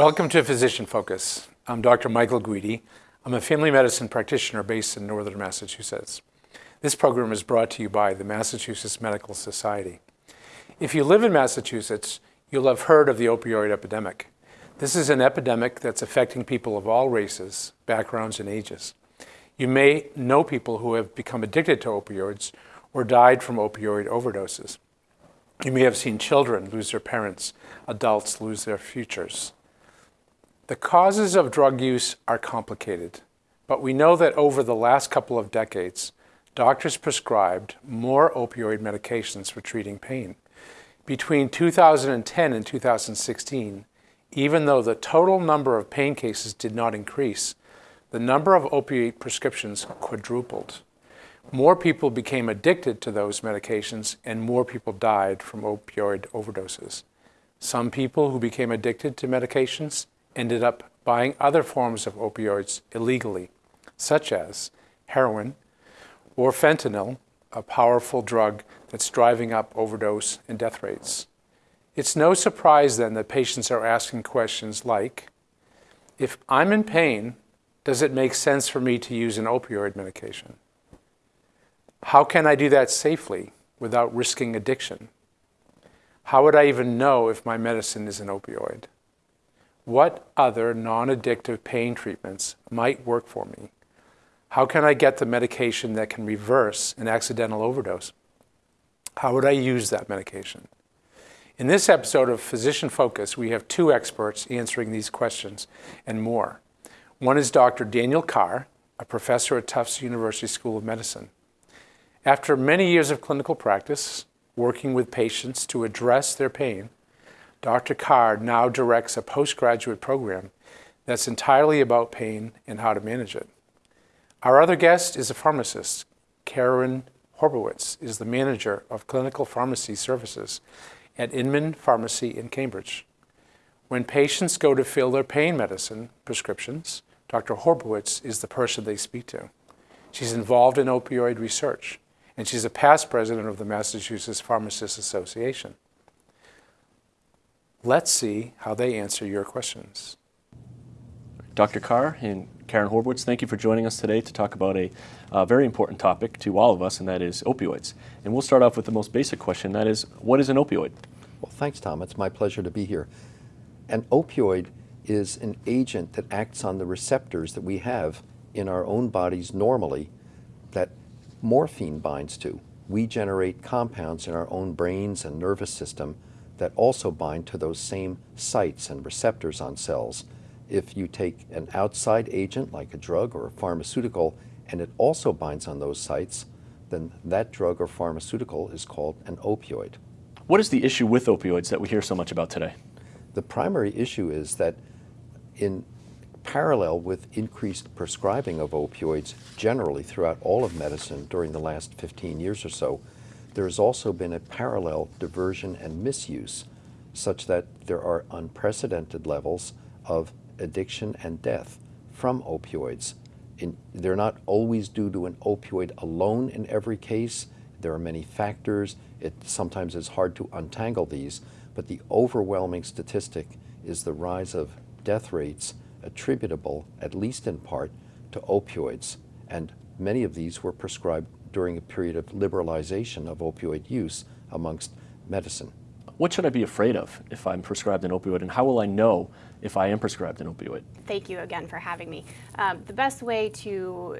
Welcome to Physician Focus. I'm Dr. Michael Guidi. I'm a family medicine practitioner based in northern Massachusetts. This program is brought to you by the Massachusetts Medical Society. If you live in Massachusetts, you'll have heard of the opioid epidemic. This is an epidemic that's affecting people of all races, backgrounds, and ages. You may know people who have become addicted to opioids or died from opioid overdoses. You may have seen children lose their parents, adults lose their futures. The causes of drug use are complicated, but we know that over the last couple of decades, doctors prescribed more opioid medications for treating pain. Between 2010 and 2016, even though the total number of pain cases did not increase, the number of opioid prescriptions quadrupled. More people became addicted to those medications and more people died from opioid overdoses. Some people who became addicted to medications ended up buying other forms of opioids illegally, such as heroin or fentanyl, a powerful drug that's driving up overdose and death rates. It's no surprise then that patients are asking questions like, if I'm in pain, does it make sense for me to use an opioid medication? How can I do that safely without risking addiction? How would I even know if my medicine is an opioid? What other non-addictive pain treatments might work for me? How can I get the medication that can reverse an accidental overdose? How would I use that medication? In this episode of Physician Focus, we have two experts answering these questions and more. One is Dr. Daniel Carr, a professor at Tufts University School of Medicine. After many years of clinical practice, working with patients to address their pain, Dr. Carr now directs a postgraduate program that's entirely about pain and how to manage it. Our other guest is a pharmacist. Karen Horbowitz is the manager of clinical pharmacy services at Inman Pharmacy in Cambridge. When patients go to fill their pain medicine prescriptions, Dr. Horbowitz is the person they speak to. She's involved in opioid research, and she's a past president of the Massachusetts Pharmacists Association. Let's see how they answer your questions. Dr. Carr and Karen Horbowitz, thank you for joining us today to talk about a uh, very important topic to all of us, and that is opioids. And we'll start off with the most basic question, that is, what is an opioid? Well, thanks, Tom. It's my pleasure to be here. An opioid is an agent that acts on the receptors that we have in our own bodies normally that morphine binds to. We generate compounds in our own brains and nervous system that also bind to those same sites and receptors on cells. If you take an outside agent like a drug or a pharmaceutical and it also binds on those sites, then that drug or pharmaceutical is called an opioid. What is the issue with opioids that we hear so much about today? The primary issue is that in parallel with increased prescribing of opioids generally throughout all of medicine during the last 15 years or so, there has also been a parallel diversion and misuse such that there are unprecedented levels of addiction and death from opioids. In, they're not always due to an opioid alone in every case. There are many factors. It sometimes is hard to untangle these, but the overwhelming statistic is the rise of death rates attributable, at least in part, to opioids. And many of these were prescribed during a period of liberalization of opioid use amongst medicine. What should I be afraid of if I'm prescribed an opioid, and how will I know if I am prescribed an opioid? Thank you again for having me. Um, the best way to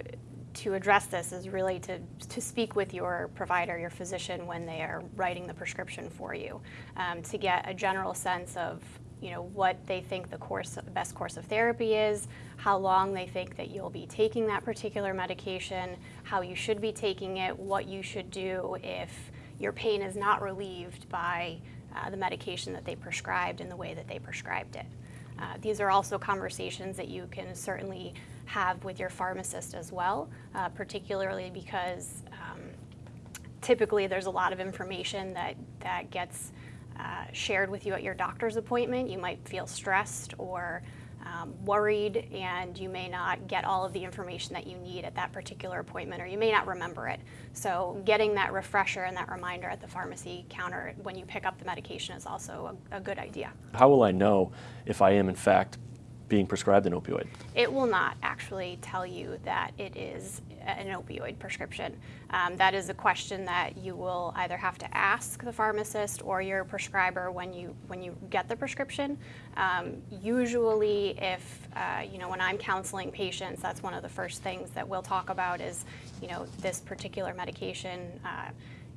to address this is really to, to speak with your provider, your physician, when they are writing the prescription for you, um, to get a general sense of you know, what they think the course, best course of therapy is, how long they think that you'll be taking that particular medication, how you should be taking it, what you should do if your pain is not relieved by uh, the medication that they prescribed in the way that they prescribed it. Uh, these are also conversations that you can certainly have with your pharmacist as well, uh, particularly because um, typically there's a lot of information that, that gets uh, shared with you at your doctor's appointment. You might feel stressed or um, worried and you may not get all of the information that you need at that particular appointment or you may not remember it. So getting that refresher and that reminder at the pharmacy counter when you pick up the medication is also a, a good idea. How will I know if I am in fact being prescribed an opioid? It will not actually tell you that it is an opioid prescription. Um, that is a question that you will either have to ask the pharmacist or your prescriber when you when you get the prescription. Um, usually, if uh, you know when I'm counseling patients, that's one of the first things that we'll talk about is you know this particular medication. Uh,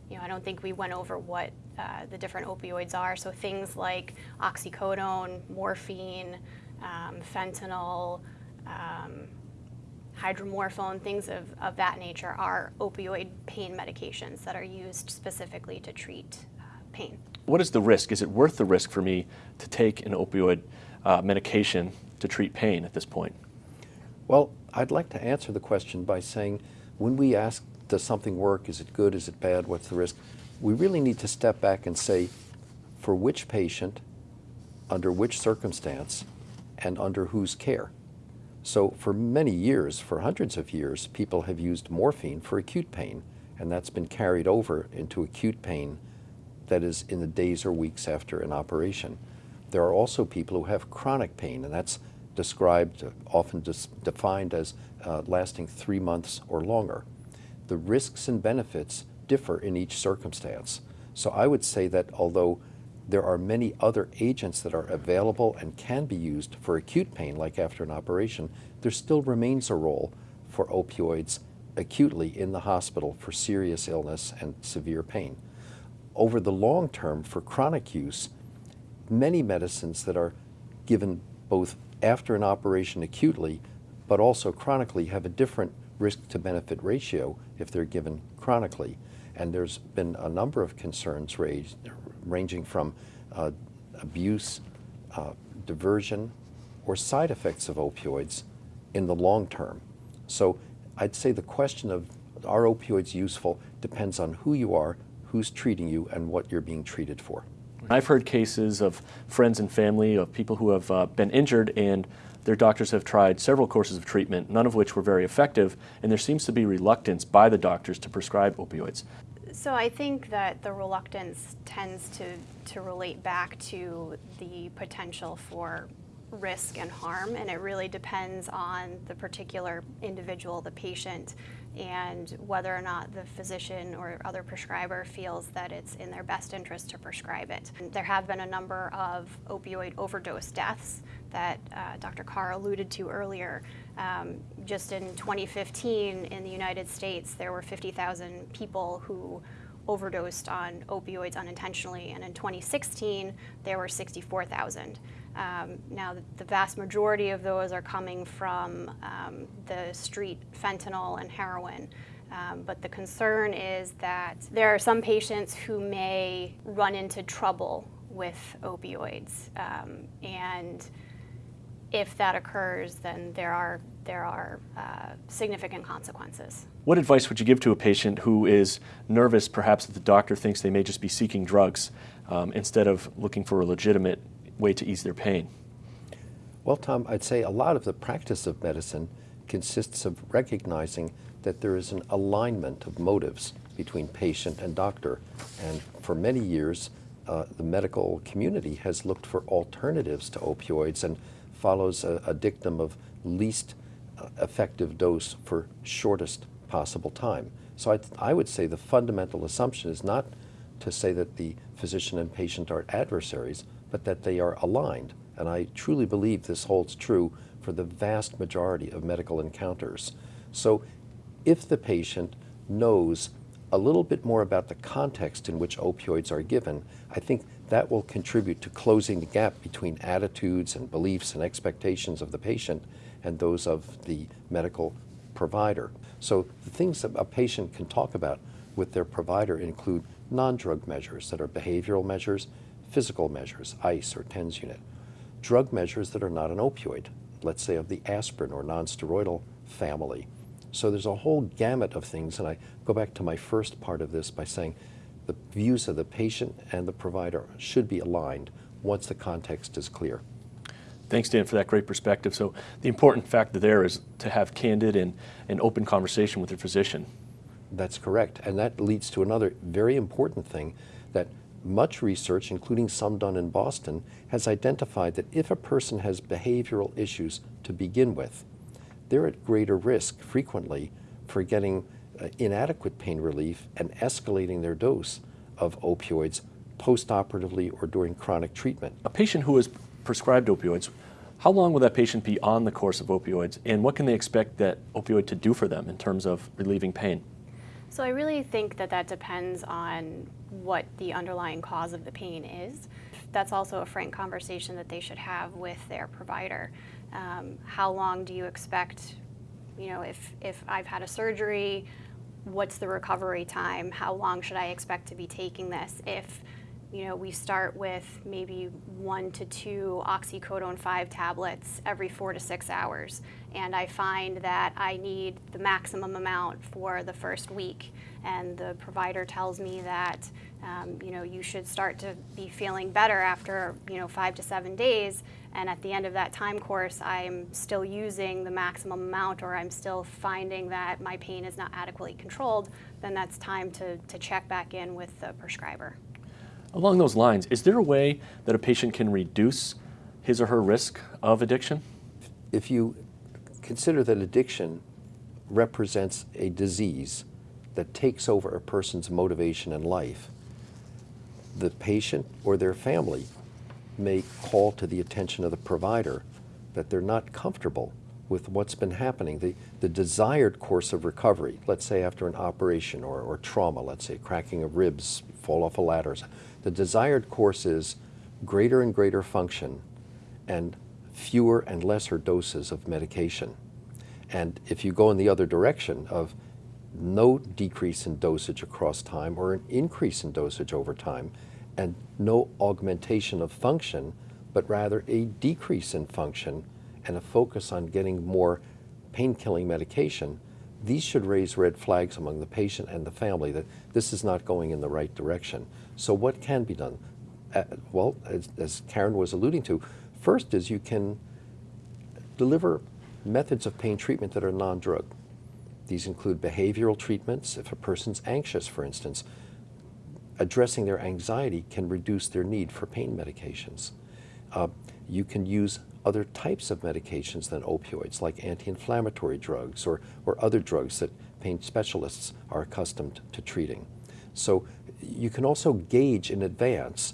you know, I don't think we went over what uh, the different opioids are. So things like oxycodone, morphine, um, fentanyl, um, hydromorphone, things of, of that nature are opioid pain medications that are used specifically to treat uh, pain. What is the risk? Is it worth the risk for me to take an opioid uh, medication to treat pain at this point? Well, I'd like to answer the question by saying when we ask, does something work? Is it good? Is it bad? What's the risk? We really need to step back and say, for which patient, under which circumstance, and under whose care. So for many years, for hundreds of years, people have used morphine for acute pain, and that's been carried over into acute pain that is in the days or weeks after an operation. There are also people who have chronic pain, and that's described, often defined as uh, lasting three months or longer. The risks and benefits differ in each circumstance. So I would say that although there are many other agents that are available and can be used for acute pain, like after an operation. There still remains a role for opioids acutely in the hospital for serious illness and severe pain. Over the long term, for chronic use, many medicines that are given both after an operation acutely, but also chronically, have a different risk to benefit ratio if they're given chronically. And there's been a number of concerns raised ranging from uh, abuse, uh, diversion, or side effects of opioids in the long term. So I'd say the question of are opioids useful depends on who you are, who's treating you, and what you're being treated for. I've heard cases of friends and family of people who have uh, been injured and their doctors have tried several courses of treatment, none of which were very effective, and there seems to be reluctance by the doctors to prescribe opioids. So I think that the reluctance tends to, to relate back to the potential for risk and harm, and it really depends on the particular individual, the patient, and whether or not the physician or other prescriber feels that it's in their best interest to prescribe it. There have been a number of opioid overdose deaths that uh, Dr. Carr alluded to earlier. Um, just in 2015 in the United States, there were 50,000 people who overdosed on opioids unintentionally, and in 2016, there were 64,000. Um, now, the vast majority of those are coming from um, the street fentanyl and heroin. Um, but the concern is that there are some patients who may run into trouble with opioids. Um, and if that occurs, then there are, there are uh, significant consequences. What advice would you give to a patient who is nervous, perhaps that the doctor thinks they may just be seeking drugs um, instead of looking for a legitimate way to ease their pain? Well, Tom, I'd say a lot of the practice of medicine consists of recognizing that there is an alignment of motives between patient and doctor. And for many years, uh, the medical community has looked for alternatives to opioids and follows a, a dictum of least uh, effective dose for shortest possible time. So I, I would say the fundamental assumption is not to say that the physician and patient are adversaries, but that they are aligned. And I truly believe this holds true for the vast majority of medical encounters. So if the patient knows a little bit more about the context in which opioids are given, I think that will contribute to closing the gap between attitudes and beliefs and expectations of the patient and those of the medical provider. So the things that a patient can talk about with their provider include non-drug measures that are behavioral measures, physical measures, ICE or TENS unit, drug measures that are not an opioid, let's say of the aspirin or nonsteroidal family. So there's a whole gamut of things, and I go back to my first part of this by saying the views of the patient and the provider should be aligned once the context is clear. Thanks, Dan, for that great perspective. So the important factor there is to have candid and, and open conversation with your physician. That's correct. And that leads to another very important thing that much research, including some done in Boston, has identified that if a person has behavioral issues to begin with, they're at greater risk frequently for getting uh, inadequate pain relief and escalating their dose of opioids postoperatively or during chronic treatment. A patient who is prescribed opioids, how long will that patient be on the course of opioids, and what can they expect that opioid to do for them in terms of relieving pain? So I really think that that depends on what the underlying cause of the pain is. That's also a frank conversation that they should have with their provider. Um, how long do you expect, you know, if, if I've had a surgery, what's the recovery time? How long should I expect to be taking this? If you know, we start with maybe one to two oxycodone 5 tablets every four to six hours. And I find that I need the maximum amount for the first week. And the provider tells me that, um, you know, you should start to be feeling better after, you know, five to seven days. And at the end of that time course, I'm still using the maximum amount or I'm still finding that my pain is not adequately controlled, then that's time to, to check back in with the prescriber. Along those lines, is there a way that a patient can reduce his or her risk of addiction? If you consider that addiction represents a disease that takes over a person's motivation in life, the patient or their family may call to the attention of the provider that they're not comfortable with what's been happening. The, the desired course of recovery, let's say after an operation or, or trauma, let's say cracking of ribs, fall off a ladder, the desired course is greater and greater function and fewer and lesser doses of medication. And if you go in the other direction of no decrease in dosage across time or an increase in dosage over time, and no augmentation of function, but rather a decrease in function and a focus on getting more pain killing medication, these should raise red flags among the patient and the family that this is not going in the right direction. So, what can be done? Uh, well, as, as Karen was alluding to, first is you can deliver methods of pain treatment that are non drug. These include behavioral treatments. If a person's anxious, for instance, addressing their anxiety can reduce their need for pain medications. Uh, you can use other types of medications than opioids, like anti-inflammatory drugs or, or other drugs that pain specialists are accustomed to treating. So you can also gauge in advance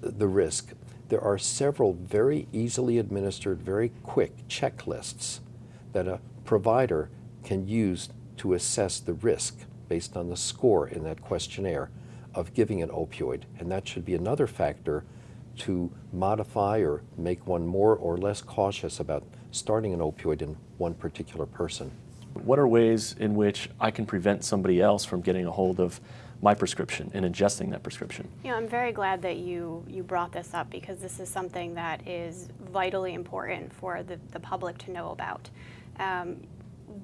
the risk. There are several very easily administered, very quick checklists that a provider can use to assess the risk based on the score in that questionnaire of giving an opioid. And that should be another factor to modify or make one more or less cautious about starting an opioid in one particular person. What are ways in which I can prevent somebody else from getting a hold of my prescription and ingesting that prescription? You know, I'm very glad that you, you brought this up because this is something that is vitally important for the, the public to know about. Um,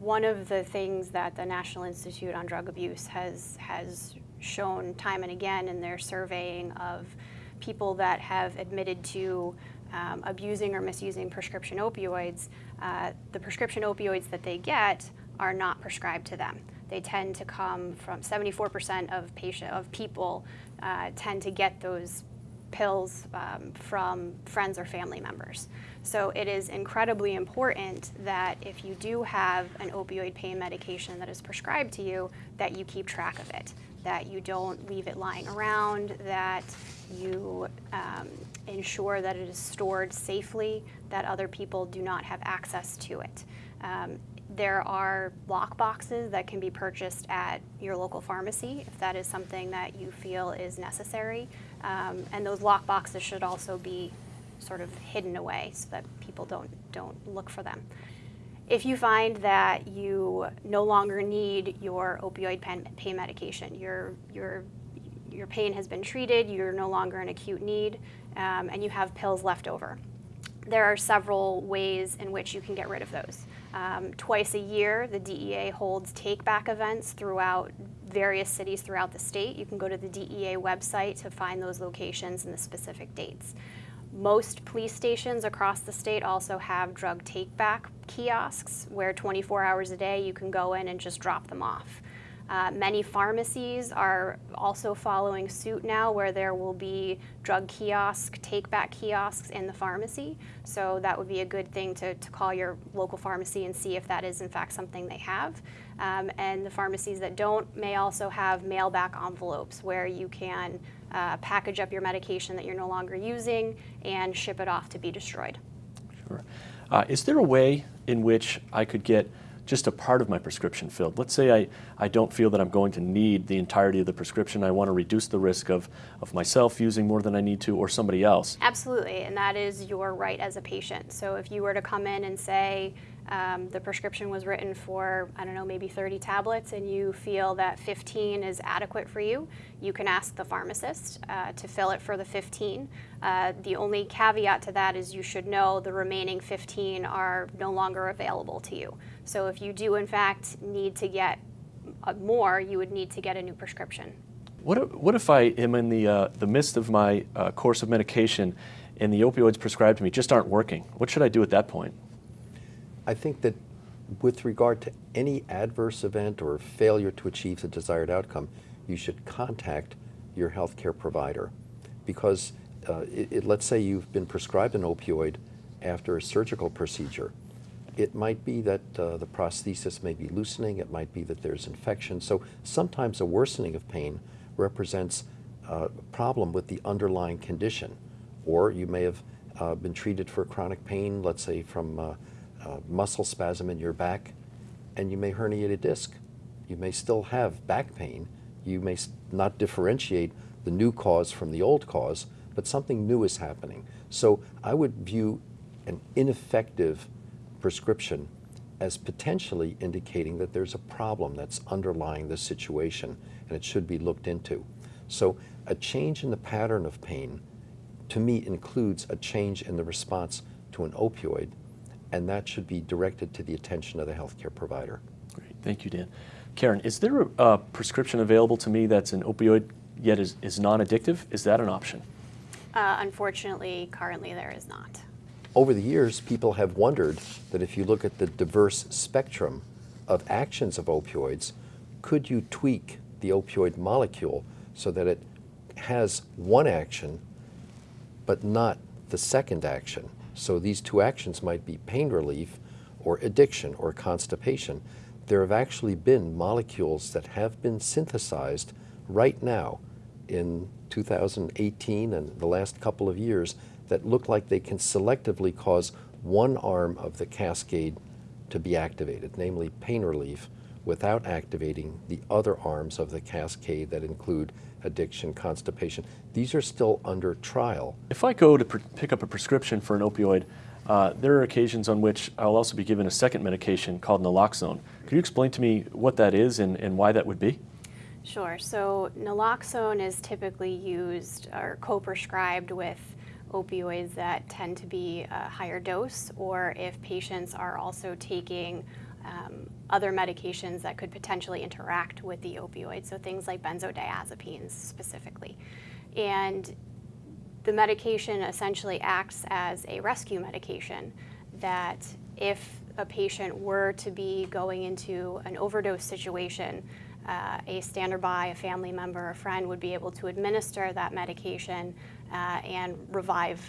one of the things that the National Institute on Drug Abuse has, has shown time and again in their surveying of people that have admitted to um, abusing or misusing prescription opioids, uh, the prescription opioids that they get are not prescribed to them. They tend to come from 74% of patient of people uh, tend to get those pills um, from friends or family members. So it is incredibly important that if you do have an opioid pain medication that is prescribed to you, that you keep track of it, that you don't leave it lying around, that you um, ensure that it is stored safely, that other people do not have access to it. Um, there are lock boxes that can be purchased at your local pharmacy if that is something that you feel is necessary. Um, and those lock boxes should also be sort of hidden away so that people don't, don't look for them. If you find that you no longer need your opioid pain medication, your, your, your pain has been treated, you're no longer in acute need, um, and you have pills left over, there are several ways in which you can get rid of those. Um, twice a year, the DEA holds take back events throughout various cities throughout the state. You can go to the DEA website to find those locations and the specific dates. Most police stations across the state also have drug take back kiosks where 24 hours a day you can go in and just drop them off. Uh, many pharmacies are also following suit now where there will be drug kiosk, take back kiosks in the pharmacy. So that would be a good thing to, to call your local pharmacy and see if that is in fact something they have. Um, and the pharmacies that don't may also have mail back envelopes where you can uh, package up your medication that you're no longer using and ship it off to be destroyed. Sure. Uh, is there a way in which I could get just a part of my prescription filled. Let's say I, I don't feel that I'm going to need the entirety of the prescription. I want to reduce the risk of, of myself using more than I need to or somebody else. Absolutely, and that is your right as a patient. So if you were to come in and say, um, the prescription was written for, I don't know, maybe 30 tablets, and you feel that 15 is adequate for you, you can ask the pharmacist uh, to fill it for the 15. Uh, the only caveat to that is you should know the remaining 15 are no longer available to you. So if you do, in fact, need to get uh, more, you would need to get a new prescription. What if, what if I am in the, uh, the midst of my uh, course of medication and the opioids prescribed to me just aren't working? What should I do at that point? I think that with regard to any adverse event or failure to achieve the desired outcome, you should contact your healthcare provider because uh, it, it, let's say you've been prescribed an opioid after a surgical procedure. It might be that uh, the prosthesis may be loosening, it might be that there's infection. So sometimes a worsening of pain represents uh, a problem with the underlying condition. Or you may have uh, been treated for chronic pain, let's say from uh, muscle spasm in your back, and you may herniate a disc. You may still have back pain. You may not differentiate the new cause from the old cause, but something new is happening. So I would view an ineffective prescription as potentially indicating that there's a problem that's underlying the situation and it should be looked into. So a change in the pattern of pain to me includes a change in the response to an opioid and that should be directed to the attention of the healthcare provider. Great, thank you, Dan. Karen, is there a, a prescription available to me that's an opioid yet is, is non-addictive? Is that an option? Uh, unfortunately, currently there is not. Over the years, people have wondered that if you look at the diverse spectrum of actions of opioids, could you tweak the opioid molecule so that it has one action but not the second action? So these two actions might be pain relief or addiction or constipation. There have actually been molecules that have been synthesized right now in 2018 and the last couple of years that look like they can selectively cause one arm of the cascade to be activated, namely pain relief, without activating the other arms of the cascade that include addiction, constipation. These are still under trial. If I go to pick up a prescription for an opioid, uh, there are occasions on which I'll also be given a second medication called naloxone. Could you explain to me what that is and, and why that would be? Sure. So naloxone is typically used or co-prescribed with opioids that tend to be a higher dose or if patients are also taking um, other medications that could potentially interact with the opioid, so things like benzodiazepines specifically. And the medication essentially acts as a rescue medication that if a patient were to be going into an overdose situation, uh, a standard by, a family member, a friend would be able to administer that medication uh, and revive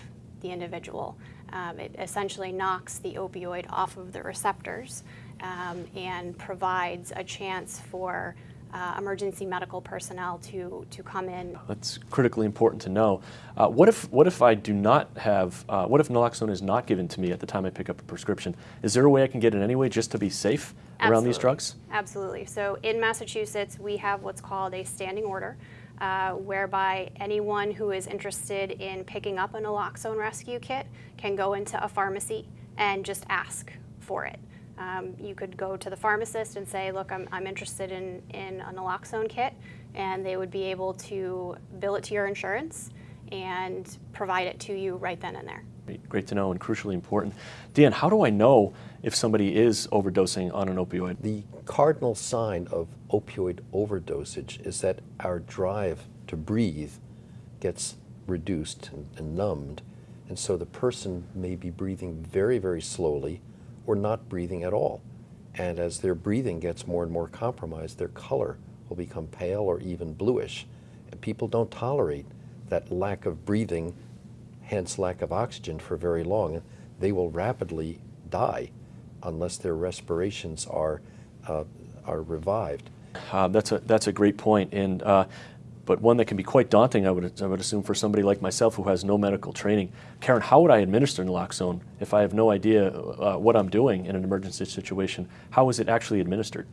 the individual. Um, it essentially knocks the opioid off of the receptors um, and provides a chance for uh, emergency medical personnel to, to come in. That's critically important to know. Uh, what, if, what if I do not have, uh, what if naloxone is not given to me at the time I pick up a prescription? Is there a way I can get it anyway just to be safe Absolutely. around these drugs? Absolutely. So in Massachusetts, we have what's called a standing order. Uh, whereby anyone who is interested in picking up a naloxone rescue kit can go into a pharmacy and just ask for it. Um, you could go to the pharmacist and say, look, I'm, I'm interested in, in a naloxone kit, and they would be able to bill it to your insurance and provide it to you right then and there. Great to know and crucially important. Dan, how do I know if somebody is overdosing on an opioid? The cardinal sign of opioid overdosage is that our drive to breathe gets reduced and, and numbed, And so the person may be breathing very, very slowly or not breathing at all. And as their breathing gets more and more compromised, their color will become pale or even bluish. And people don't tolerate that lack of breathing, hence lack of oxygen, for very long. They will rapidly die unless their respirations are, uh, are revived. Uh, that's a that's a great point. and uh, but one that can be quite daunting. I would I would assume for somebody like myself who has no medical training. Karen, how would I administer naloxone if I have no idea uh, what I'm doing in an emergency situation? How is it actually administered?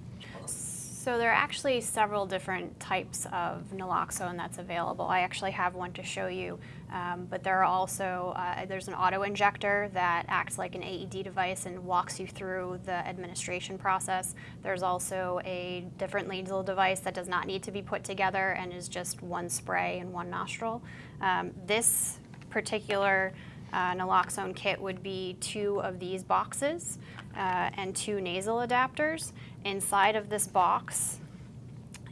So there are actually several different types of naloxone that's available. I actually have one to show you, um, but there are also, uh, there's an auto injector that acts like an AED device and walks you through the administration process. There's also a different nasal device that does not need to be put together and is just one spray in one nostril. Um, this particular uh, naloxone kit would be two of these boxes uh, and two nasal adapters. Inside of this box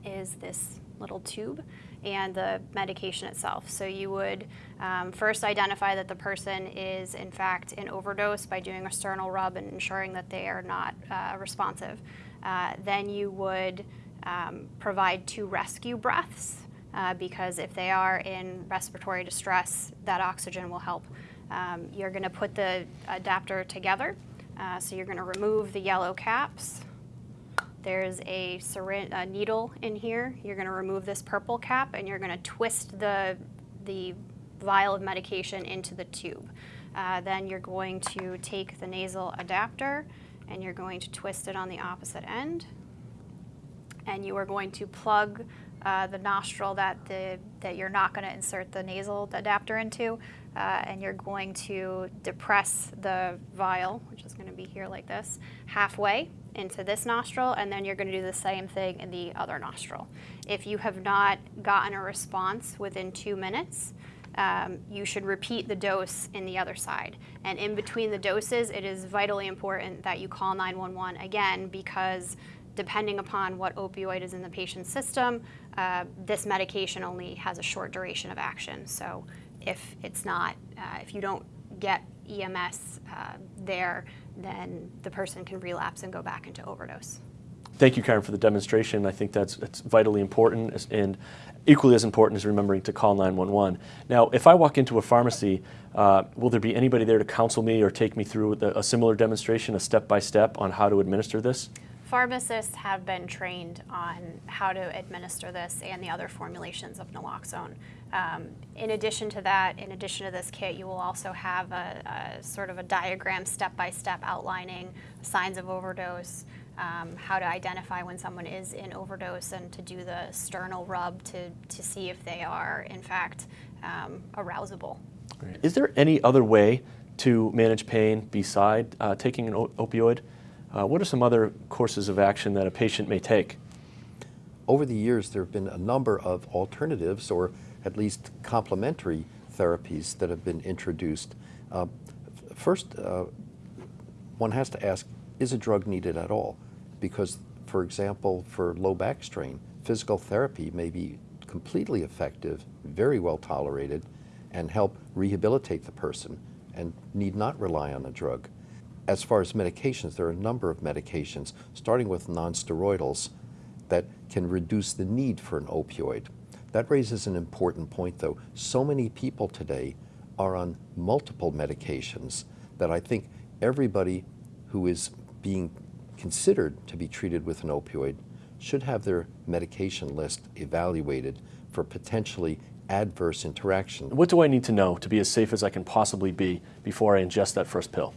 is this little tube and the medication itself. So you would um, first identify that the person is in fact in overdose by doing a sternal rub and ensuring that they are not uh, responsive. Uh, then you would um, provide two rescue breaths uh, because if they are in respiratory distress, that oxygen will help. Um, you're going to put the adapter together. Uh, so you're going to remove the yellow caps. There's a, a needle in here. You're going to remove this purple cap and you're going to twist the, the vial of medication into the tube. Uh, then you're going to take the nasal adapter and you're going to twist it on the opposite end. And you are going to plug uh, the nostril that, the, that you're not going to insert the nasal adapter into. Uh, and you're going to depress the vial, which is going to be here like this, halfway into this nostril, and then you're going to do the same thing in the other nostril. If you have not gotten a response within two minutes, um, you should repeat the dose in the other side. And in between the doses, it is vitally important that you call 911 again because depending upon what opioid is in the patient's system, uh, this medication only has a short duration of action. So if it's not, uh, if you don't get EMS uh, there, then the person can relapse and go back into overdose. Thank you, Karen, for the demonstration. I think that's, that's vitally important and equally as important as remembering to call 911. Now, if I walk into a pharmacy, uh, will there be anybody there to counsel me or take me through the, a similar demonstration, a step-by-step -step on how to administer this? Pharmacists have been trained on how to administer this and the other formulations of naloxone. Um, in addition to that, in addition to this kit, you will also have a, a sort of a diagram step-by-step -step outlining signs of overdose, um, how to identify when someone is in overdose and to do the sternal rub to, to see if they are in fact um, arousable. Is there any other way to manage pain beside uh, taking an opioid? Uh, what are some other courses of action that a patient may take? Over the years, there have been a number of alternatives or at least complementary therapies that have been introduced. Uh, first, uh, one has to ask, is a drug needed at all? Because, for example, for low back strain, physical therapy may be completely effective, very well tolerated, and help rehabilitate the person and need not rely on a drug. As far as medications, there are a number of medications, starting with nonsteroidals, that can reduce the need for an opioid. That raises an important point, though. So many people today are on multiple medications that I think everybody who is being considered to be treated with an opioid should have their medication list evaluated for potentially adverse interaction. What do I need to know to be as safe as I can possibly be before I ingest that first pill?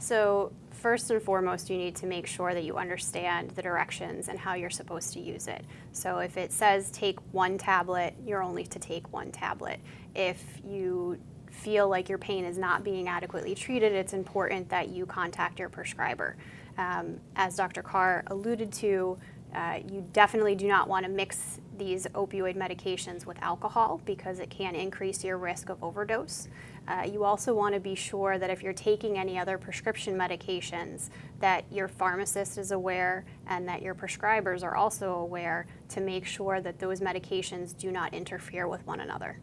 So first and foremost, you need to make sure that you understand the directions and how you're supposed to use it. So if it says take one tablet, you're only to take one tablet. If you feel like your pain is not being adequately treated, it's important that you contact your prescriber. Um, as Dr. Carr alluded to, uh, you definitely do not want to mix these opioid medications with alcohol because it can increase your risk of overdose. Uh, you also want to be sure that if you're taking any other prescription medications, that your pharmacist is aware and that your prescribers are also aware to make sure that those medications do not interfere with one another.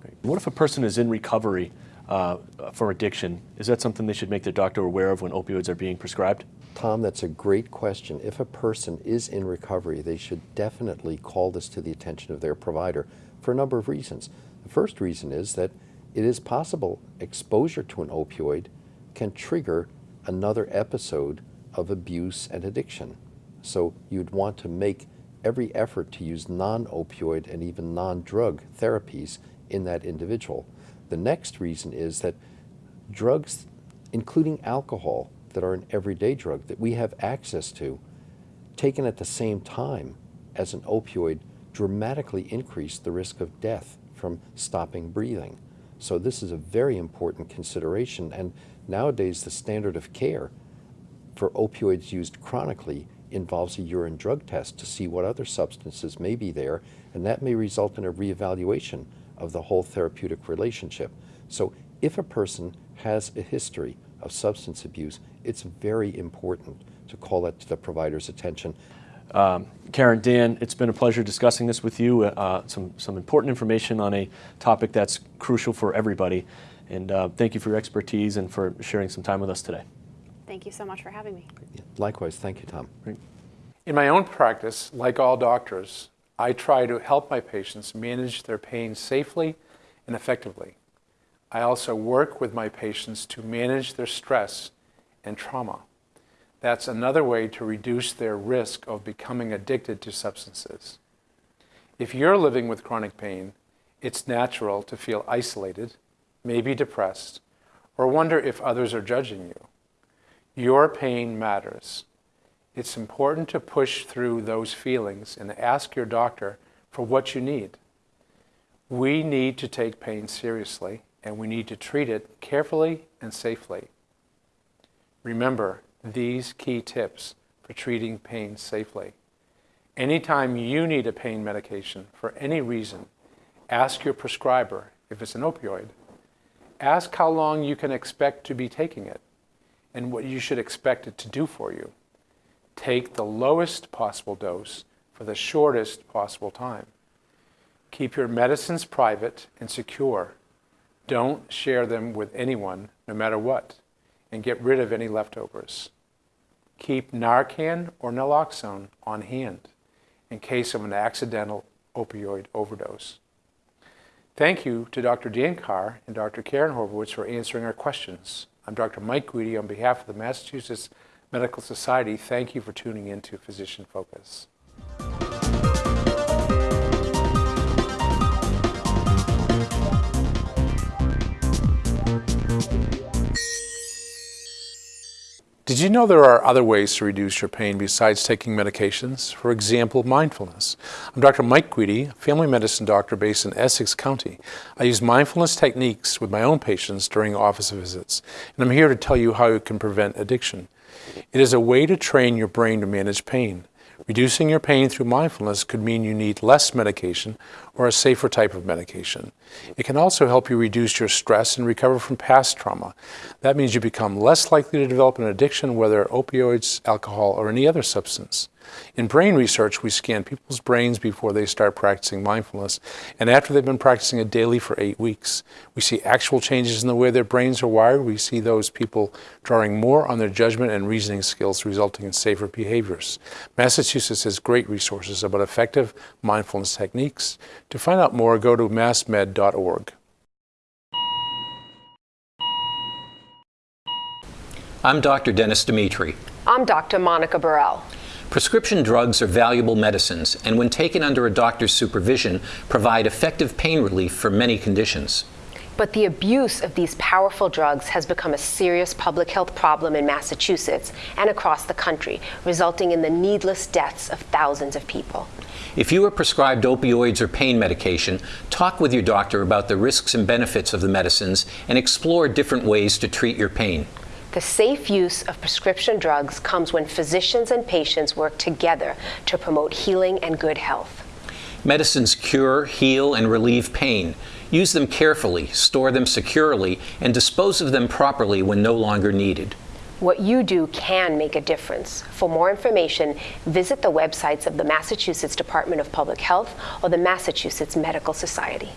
Great. What if a person is in recovery uh, for addiction, is that something they should make their doctor aware of when opioids are being prescribed? Tom, that's a great question. If a person is in recovery, they should definitely call this to the attention of their provider for a number of reasons. The first reason is that it is possible exposure to an opioid can trigger another episode of abuse and addiction. So you'd want to make every effort to use non-opioid and even non-drug therapies in that individual. The next reason is that drugs, including alcohol, that are an everyday drug that we have access to, taken at the same time as an opioid, dramatically increase the risk of death from stopping breathing. So this is a very important consideration. And nowadays, the standard of care for opioids used chronically involves a urine drug test to see what other substances may be there, and that may result in a reevaluation of the whole therapeutic relationship. So if a person has a history of substance abuse, it's very important to call that to the provider's attention. Um, Karen, Dan, it's been a pleasure discussing this with you. Uh, some, some important information on a topic that's crucial for everybody. And uh, thank you for your expertise and for sharing some time with us today. Thank you so much for having me. Likewise, thank you, Tom. Great. In my own practice, like all doctors, I try to help my patients manage their pain safely and effectively. I also work with my patients to manage their stress and trauma. That's another way to reduce their risk of becoming addicted to substances. If you're living with chronic pain, it's natural to feel isolated, maybe depressed, or wonder if others are judging you. Your pain matters. It's important to push through those feelings and ask your doctor for what you need. We need to take pain seriously and we need to treat it carefully and safely. Remember these key tips for treating pain safely. Anytime you need a pain medication for any reason, ask your prescriber if it's an opioid. Ask how long you can expect to be taking it and what you should expect it to do for you. Take the lowest possible dose for the shortest possible time. Keep your medicines private and secure. Don't share them with anyone, no matter what, and get rid of any leftovers. Keep Narcan or naloxone on hand in case of an accidental opioid overdose. Thank you to Dr. Dan Carr and Dr. Karen Horvitz for answering our questions. I'm Dr. Mike Guidi on behalf of the Massachusetts Medical Society. Thank you for tuning in to Physician Focus. Did you know there are other ways to reduce your pain besides taking medications? For example, mindfulness. I'm Dr. Mike Guidi, family medicine doctor based in Essex County. I use mindfulness techniques with my own patients during office visits, and I'm here to tell you how you can prevent addiction. It is a way to train your brain to manage pain. Reducing your pain through mindfulness could mean you need less medication or a safer type of medication. It can also help you reduce your stress and recover from past trauma. That means you become less likely to develop an addiction, whether opioids, alcohol, or any other substance. In brain research, we scan people's brains before they start practicing mindfulness, and after they've been practicing it daily for eight weeks. We see actual changes in the way their brains are wired. We see those people drawing more on their judgment and reasoning skills, resulting in safer behaviors. Massachusetts has great resources about effective mindfulness techniques. To find out more, go to massmed.org. I'm Dr. Dennis Dimitri. I'm Dr. Monica Burrell. Prescription drugs are valuable medicines and when taken under a doctor's supervision provide effective pain relief for many conditions. But the abuse of these powerful drugs has become a serious public health problem in Massachusetts and across the country, resulting in the needless deaths of thousands of people. If you are prescribed opioids or pain medication, talk with your doctor about the risks and benefits of the medicines and explore different ways to treat your pain. The safe use of prescription drugs comes when physicians and patients work together to promote healing and good health. Medicines cure, heal, and relieve pain. Use them carefully, store them securely, and dispose of them properly when no longer needed. What you do can make a difference. For more information, visit the websites of the Massachusetts Department of Public Health or the Massachusetts Medical Society.